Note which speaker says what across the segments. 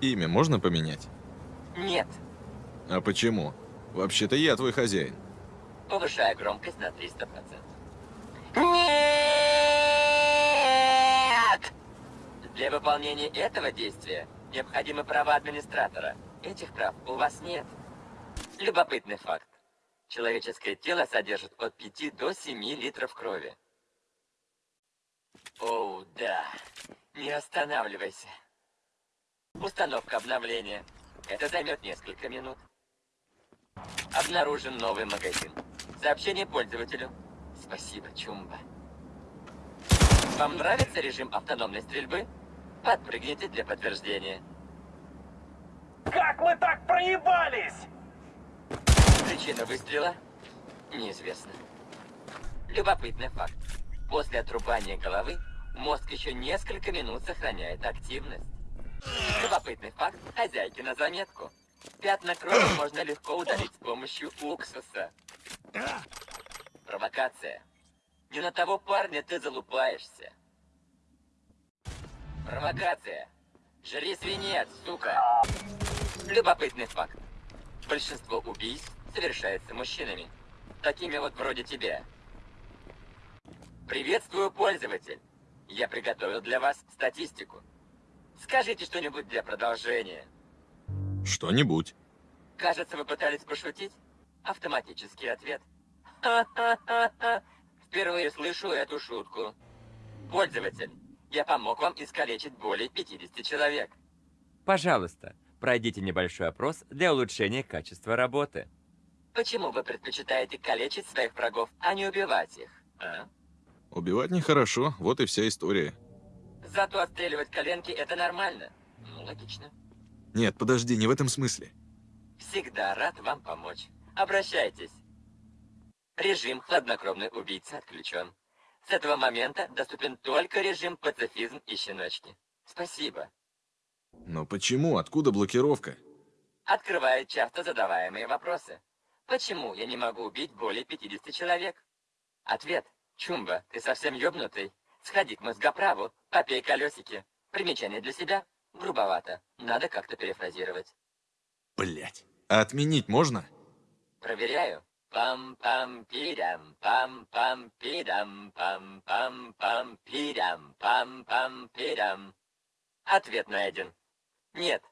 Speaker 1: Имя можно поменять?
Speaker 2: Нет.
Speaker 1: А почему? Вообще-то я твой хозяин.
Speaker 2: Повышаю громкость на 300%. Нет! Для выполнения этого действия необходимы права администратора. Этих прав у вас нет. Любопытный факт. Человеческое тело содержит от 5 до 7 литров крови. Оу, да. Не останавливайся. Установка обновления. Это займет несколько минут. Обнаружен новый магазин. Сообщение пользователю. Спасибо, Чумба. Вам нравится режим автономной стрельбы? Подпрыгните для подтверждения.
Speaker 3: Как мы так проебались?
Speaker 2: Причина выстрела? Неизвестна. Любопытный факт. После отрубания головы мозг еще несколько минут сохраняет активность. Любопытный факт хозяйки на заметку. Пятна крови можно легко удалить с помощью уксуса. Провокация. Не на того парня ты залупаешься. Провокация. Жри свинец, сука. Любопытный факт. Большинство убийств совершается мужчинами. Такими вот вроде тебя. Приветствую, пользователь. Я приготовил для вас статистику. Скажите что-нибудь для продолжения.
Speaker 1: Что-нибудь.
Speaker 2: Кажется, вы пытались пошутить? Автоматический ответ. Ха-ха-ха-ха. Впервые слышу эту шутку. Пользователь, я помог вам искалечить более 50 человек.
Speaker 4: Пожалуйста, пройдите небольшой опрос для улучшения качества работы.
Speaker 2: Почему вы предпочитаете калечить своих врагов, а не убивать их? А?
Speaker 1: Убивать нехорошо, вот и вся история.
Speaker 2: Зато отстреливать коленки это нормально. Ну, логично.
Speaker 1: Нет, подожди, не в этом смысле.
Speaker 2: Всегда рад вам помочь. Обращайтесь. Режим «Хладнокровный убийца» отключен. С этого момента доступен только режим «Пацифизм и щеночки». Спасибо.
Speaker 1: Но почему? Откуда блокировка?
Speaker 2: Открывает часто задаваемые вопросы. Почему я не могу убить более 50 человек? Ответ. Чумба, ты совсем ёбнутый. Сходи к мозгоправу, попей колесики. Примечание для себя? Грубовато. Надо как-то перефразировать.
Speaker 1: Блять. А отменить можно?
Speaker 2: Проверяю. Пам-пам-пидам, пам-пам-пидам, пам-пам-пам-пидам, пам-пам-пидам. Ответ найден. Нет.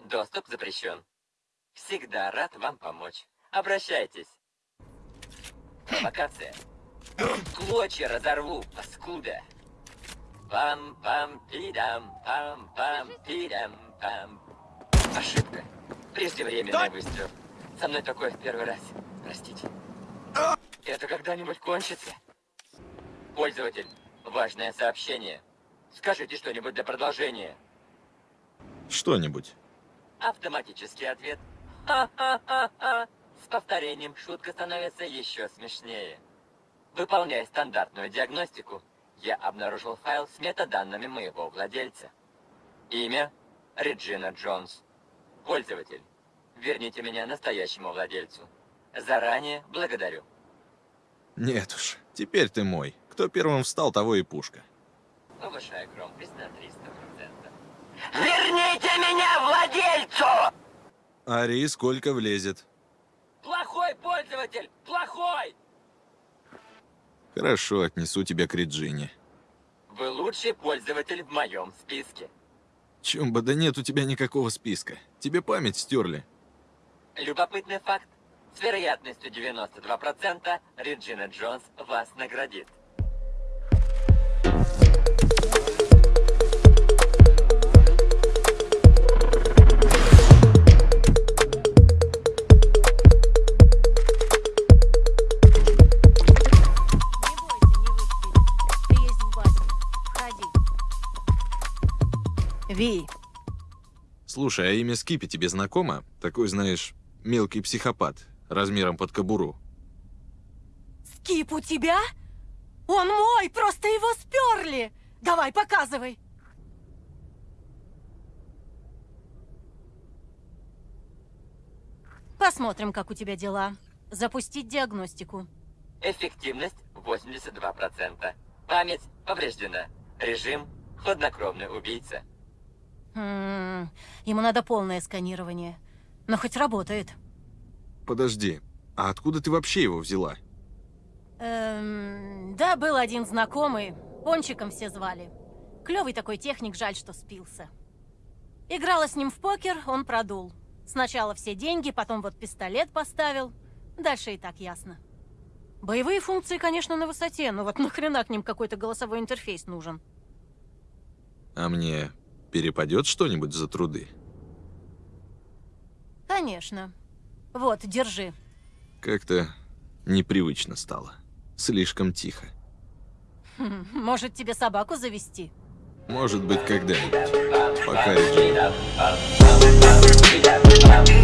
Speaker 2: Доступ запрещен. Всегда рад вам помочь. Обращайтесь. Провокация. Клочья разорву, паскуда. Пам-пам-пидам, пам-пам-пидам, пам. Ошибка. Преждевременный выстрел. Со мной такое в первый раз. Простите. Это когда-нибудь кончится? Пользователь, важное сообщение. Скажите что-нибудь для продолжения.
Speaker 1: Что-нибудь.
Speaker 2: Автоматический ответ. Ха-ха-ха-ха. С повторением шутка становится еще смешнее. Выполняя стандартную диагностику, я обнаружил файл с метаданными моего владельца. Имя – Реджина Джонс. Пользователь. Верните меня настоящему владельцу. Заранее благодарю.
Speaker 1: Нет уж, теперь ты мой. Кто первым встал, того и пушка.
Speaker 2: Повышаю громкость на 300%. Верните меня владельцу!
Speaker 1: Ари сколько влезет?
Speaker 2: Плохой пользователь! Плохой!
Speaker 1: Хорошо, отнесу тебя к Реджине.
Speaker 2: Вы лучший пользователь в моем списке.
Speaker 1: Чумба, да нет у тебя никакого списка. Тебе память стерли.
Speaker 2: Любопытный факт. С вероятностью 92% Реджина Джонс вас наградит.
Speaker 5: Ви,
Speaker 1: Слушай, а имя Скипи тебе знакомо? Такой, знаешь, мелкий психопат, размером под кобуру.
Speaker 5: Скип у тебя? Он мой, просто его сперли. Давай, показывай. Посмотрим, как у тебя дела. Запустить диагностику.
Speaker 2: Эффективность 82%. Память повреждена. Режим хладнокровный убийца.
Speaker 5: М, Ему надо полное сканирование. Но хоть работает.
Speaker 1: Подожди, а откуда ты вообще его взяла?
Speaker 5: Эм, да, был один знакомый. Пончиком все звали. Клевый такой техник, жаль, что спился. Играла с ним в покер, он продул. Сначала все деньги, потом вот пистолет поставил. Дальше и так ясно. Боевые функции, конечно, на высоте, но вот нахрена к ним какой-то голосовой интерфейс нужен?
Speaker 1: А мне перепадет что-нибудь за труды?
Speaker 5: Конечно. Вот, держи.
Speaker 1: Как-то непривычно стало. Слишком тихо.
Speaker 5: Хм, Может, тебе собаку завести?
Speaker 1: Может быть, когда-нибудь. Пока,
Speaker 2: you.